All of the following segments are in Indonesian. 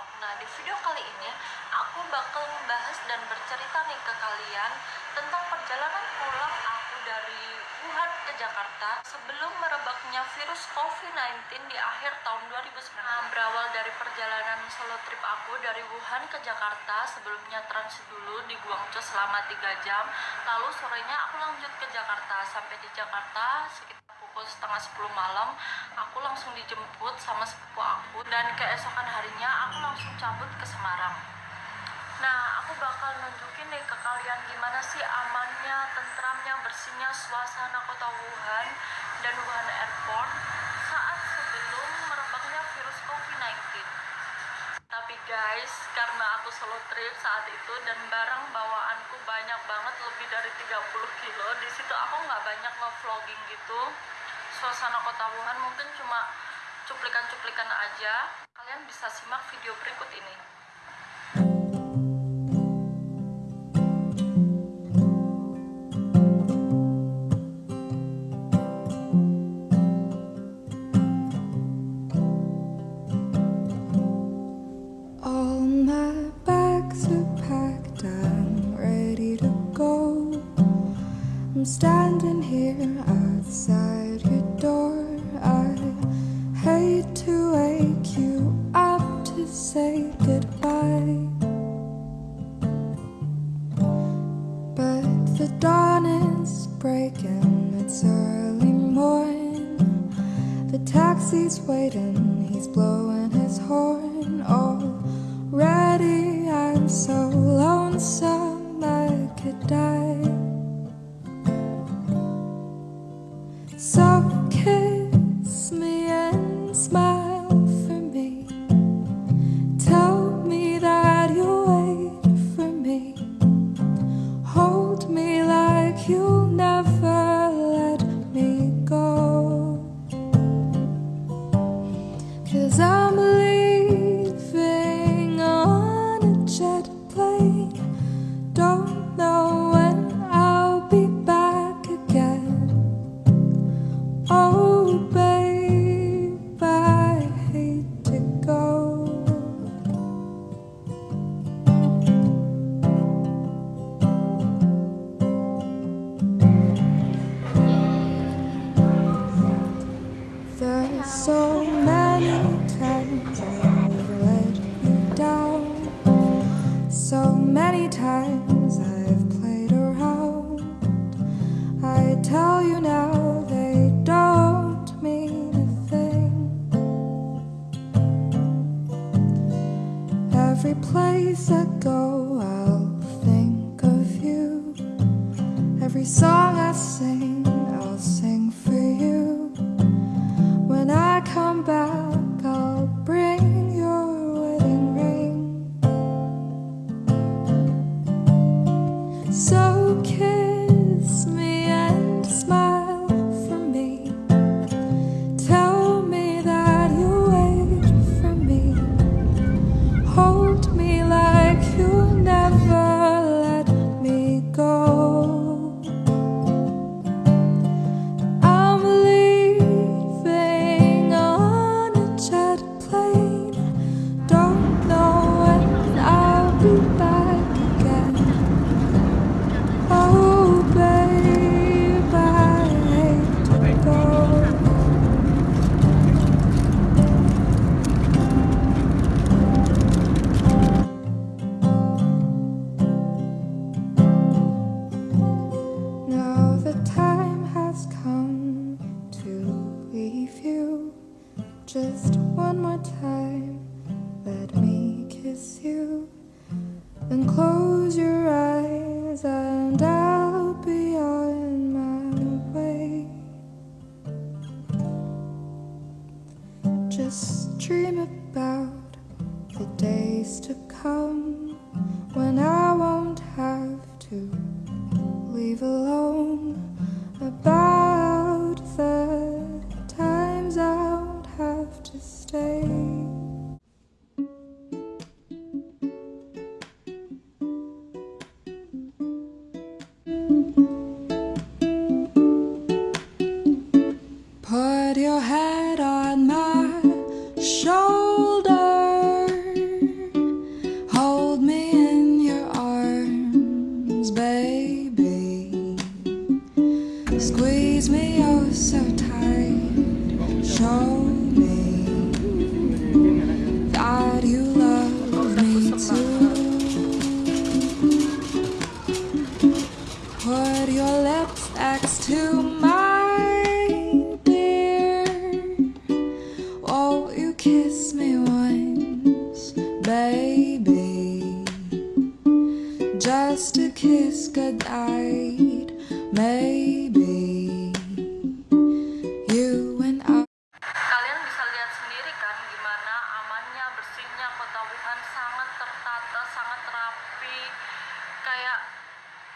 Nah di video kali ini aku bakal membahas dan bercerita nih ke kalian Tentang perjalanan pulang aku dari Wuhan ke Jakarta Sebelum merebaknya virus COVID-19 di akhir tahun 2019 nah, Berawal dari perjalanan solo trip aku dari Wuhan ke Jakarta Sebelumnya transit dulu di Guangzhou selama 3 jam Lalu sorenya aku lanjut ke Jakarta. Sampai di Jakarta sekitar pukul setengah 10 malam aku langsung dijemput sama sepupu aku dan keesokan harinya aku langsung cabut ke Semarang. Nah aku bakal nunjukin deh ke kalian gimana sih amannya, tentramnya, bersihnya suasana kota Wuhan dan Wuhan Airport saat sebelum merebaknya virus COVID-19 tapi guys karena aku solo trip saat itu dan barang bawaanku banyak banget lebih dari 30 kilo. Di situ aku nggak banyak nge-vlogging gitu. Suasana kota Wuhan mungkin cuma cuplikan-cuplikan aja. Kalian bisa simak video berikut ini standing here outside your door. I hate to wake you up to say goodbye. But the dawn is breaking, it's early morning. The taxi's waiting, he's blowing his horn already. I'm so lonesome so many times I've let you down. So many times I've played around. I tell you now they don't mean a thing. Every place I go, I'll think of you. Every song I sing, Just one more time, let me kiss you. Then close your eyes and I'll be on my way. Just dream about the days to come when I won't have to leave alone about stay. Kalian bisa lihat sendiri kan gimana amannya, bersihnya kota Wuhan sangat tertata, sangat rapi. Kayak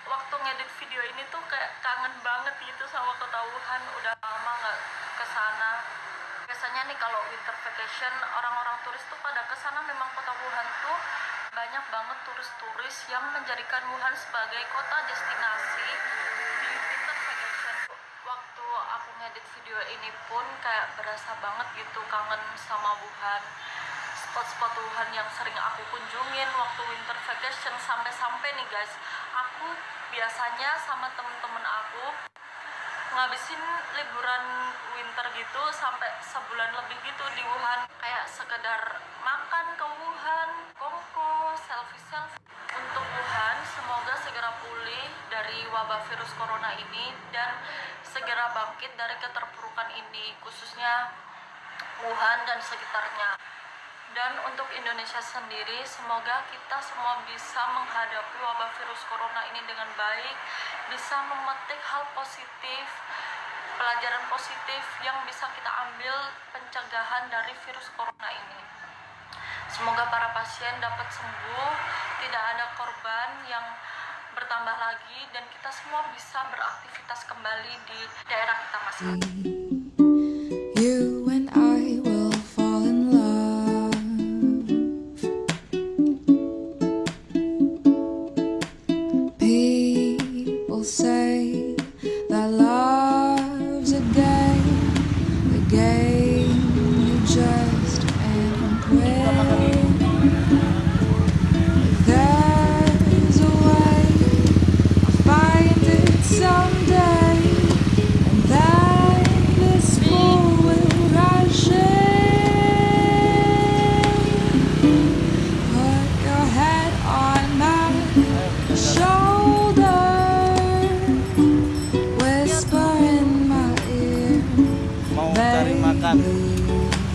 waktu ngedit video ini tuh kayak kangen banget gitu sama kota Wuhan. Udah lama nggak ke sana. Biasanya nih kalau winter vacation orang-orang turis tuh pada ke sana memang kota Wuhan tuh banyak banget turis-turis yang menjadikan Wuhan sebagai kota destinasi. Di winter vacation waktu aku ngedit video ini pun kayak berasa banget gitu kangen sama Wuhan. Spot-spot Wuhan yang sering aku kunjungin waktu winter vacation sampai-sampai nih guys. Aku biasanya sama temen-temen aku ngabisin liburan winter gitu sampai sebulan lebih gitu di Wuhan. Kayak sekedar makan untuk Wuhan semoga segera pulih dari wabah virus corona ini dan segera bangkit dari keterpurukan ini khususnya Wuhan dan sekitarnya. Dan untuk Indonesia sendiri semoga kita semua bisa menghadapi wabah virus corona ini dengan baik bisa memetik hal positif pelajaran positif yang bisa kita ambil pencegahan dari virus corona ini semoga para pasien dapat sembuh tidak ada korban yang bertambah lagi dan kita semua bisa beraktivitas kembali di daerah kita masing-masing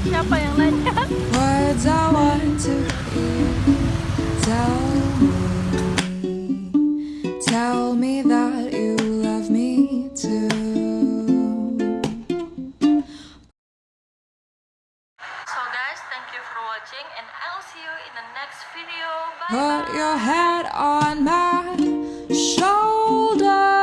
siapa yang nanya? words I want to hear. Tell me, tell me that you love me too. So guys, thank you for watching and I'll see you in the next video. Bye Put your head on my shoulder.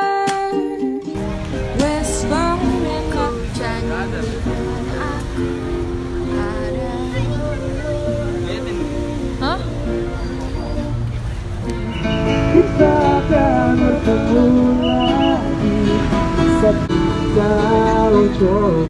world